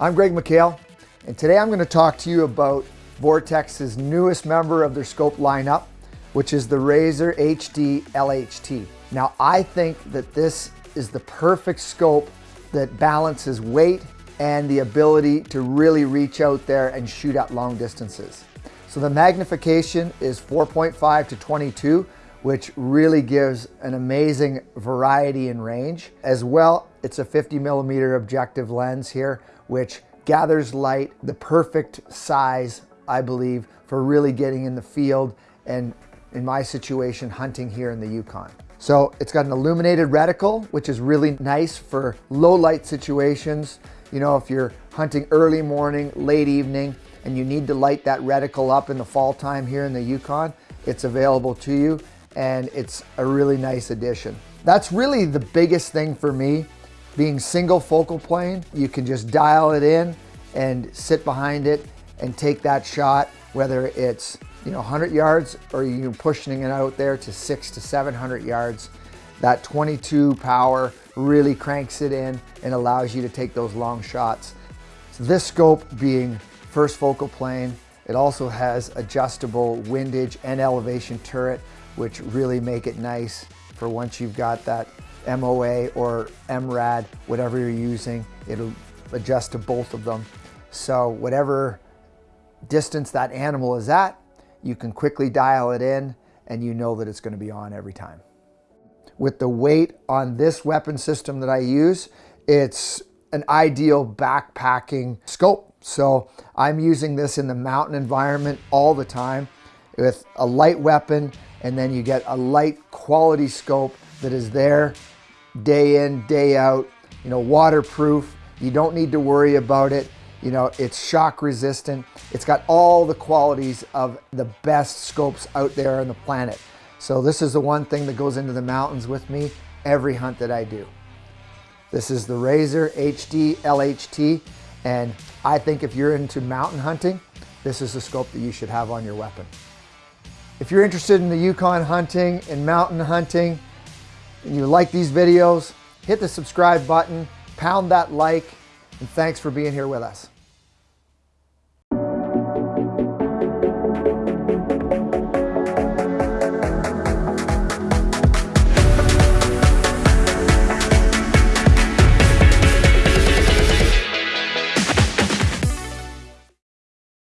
I'm Greg McHale, and today I'm going to talk to you about Vortex's newest member of their scope lineup, which is the Razor HD LHT. Now, I think that this is the perfect scope that balances weight and the ability to really reach out there and shoot at long distances. So the magnification is 4.5 to 22, which really gives an amazing variety and range. As well, it's a 50 millimeter objective lens here, which gathers light, the perfect size, I believe, for really getting in the field and in my situation, hunting here in the Yukon. So it's got an illuminated reticle, which is really nice for low light situations. You know, if you're hunting early morning, late evening, and you need to light that reticle up in the fall time here in the Yukon, it's available to you and it's a really nice addition. That's really the biggest thing for me, being single focal plane. You can just dial it in and sit behind it and take that shot, whether it's you know 100 yards or you're pushing it out there to six to 700 yards. That 22 power really cranks it in and allows you to take those long shots. So this scope being first focal plane, it also has adjustable windage and elevation turret which really make it nice for once you've got that MOA or MRAD, whatever you're using, it'll adjust to both of them. So whatever distance that animal is at, you can quickly dial it in and you know that it's gonna be on every time. With the weight on this weapon system that I use, it's an ideal backpacking scope. So I'm using this in the mountain environment all the time with a light weapon and then you get a light quality scope that is there day in, day out, you know, waterproof. You don't need to worry about it. You know, it's shock resistant. It's got all the qualities of the best scopes out there on the planet. So this is the one thing that goes into the mountains with me every hunt that I do. This is the Razor HD LHT. And I think if you're into mountain hunting, this is the scope that you should have on your weapon. If you're interested in the Yukon hunting and mountain hunting, and you like these videos, hit the subscribe button, pound that like, and thanks for being here with us.